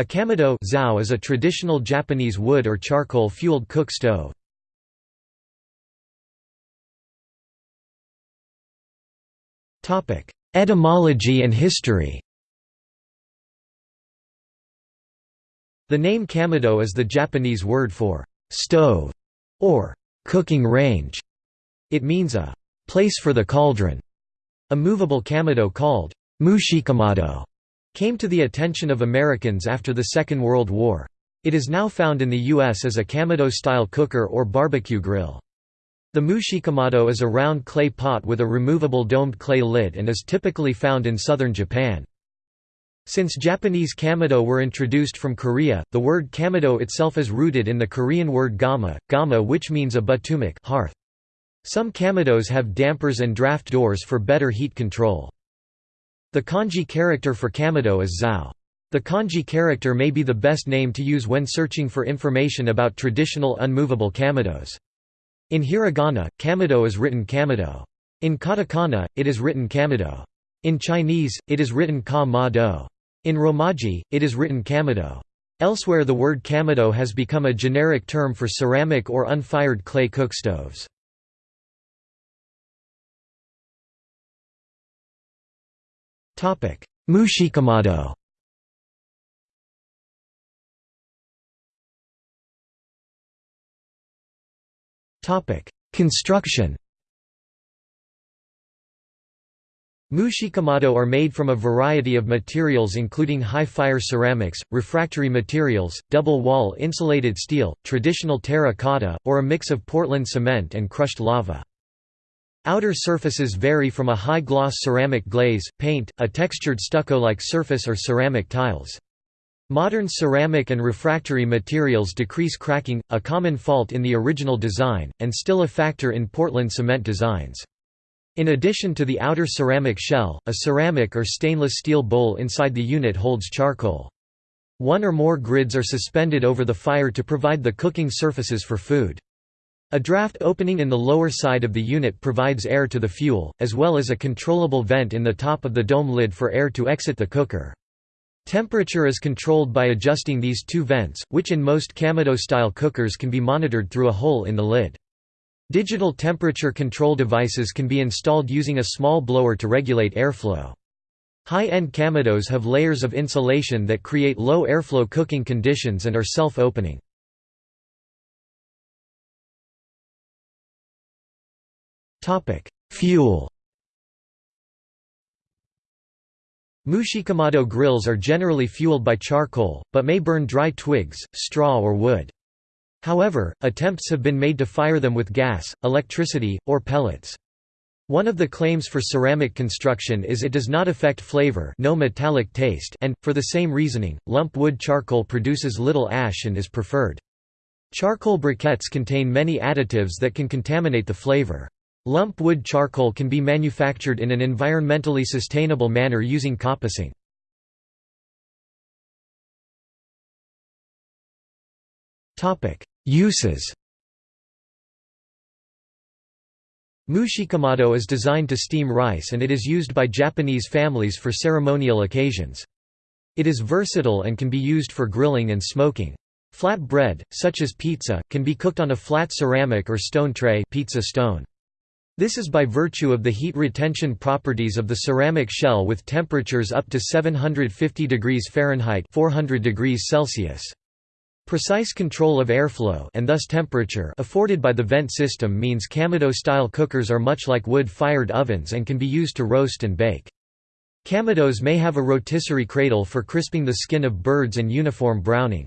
A kamado is a traditional Japanese wood or charcoal-fueled cook stove. Etymology and history The name kamado is the Japanese word for «stove» or «cooking range». It means a «place for the cauldron». A movable kamado called «mushikamado» came to the attention of Americans after the Second World War. It is now found in the U.S. as a kamado-style cooker or barbecue grill. The mushikamado is a round clay pot with a removable domed clay lid and is typically found in southern Japan. Since Japanese kamado were introduced from Korea, the word kamado itself is rooted in the Korean word gama, gama which means a batumik hearth. Some kamados have dampers and draft doors for better heat control. The kanji character for kamado is zao. The kanji character may be the best name to use when searching for information about traditional unmovable kamados. In hiragana, kamado is written kamado. In katakana, it is written kamado. In Chinese, it is written ka ma do. In Romaji, it is written kamado. Elsewhere the word kamado has become a generic term for ceramic or unfired clay cookstoves. Mushikamado Construction. Mushikamado are made from a variety of materials including high-fire ceramics, refractory materials, double-wall insulated steel, traditional terra-cotta, or a mix of Portland cement and crushed lava. Outer surfaces vary from a high-gloss ceramic glaze, paint, a textured stucco-like surface or ceramic tiles. Modern ceramic and refractory materials decrease cracking, a common fault in the original design, and still a factor in Portland cement designs. In addition to the outer ceramic shell, a ceramic or stainless steel bowl inside the unit holds charcoal. One or more grids are suspended over the fire to provide the cooking surfaces for food. A draft opening in the lower side of the unit provides air to the fuel, as well as a controllable vent in the top of the dome lid for air to exit the cooker. Temperature is controlled by adjusting these two vents, which in most Kamado-style cookers can be monitored through a hole in the lid. Digital temperature control devices can be installed using a small blower to regulate airflow. High-end Kamados have layers of insulation that create low airflow cooking conditions and are self-opening. Fuel Mushikamado grills are generally fueled by charcoal, but may burn dry twigs, straw or wood. However, attempts have been made to fire them with gas, electricity, or pellets. One of the claims for ceramic construction is it does not affect flavor no metallic taste and, for the same reasoning, lump wood charcoal produces little ash and is preferred. Charcoal briquettes contain many additives that can contaminate the flavor. Lump wood charcoal can be manufactured in an environmentally sustainable manner using coppicing. Uses Mushikamado is designed to steam rice and it is used by Japanese families for ceremonial occasions. It is versatile and can be used for grilling and smoking. Flat bread, such as pizza, can be cooked on a flat ceramic or stone tray pizza stone. This is by virtue of the heat retention properties of the ceramic shell with temperatures up to 750 degrees Fahrenheit 400 degrees Celsius. Precise control of airflow and thus temperature afforded by the vent system means Kamado-style cookers are much like wood-fired ovens and can be used to roast and bake. Kamados may have a rotisserie cradle for crisping the skin of birds and uniform browning.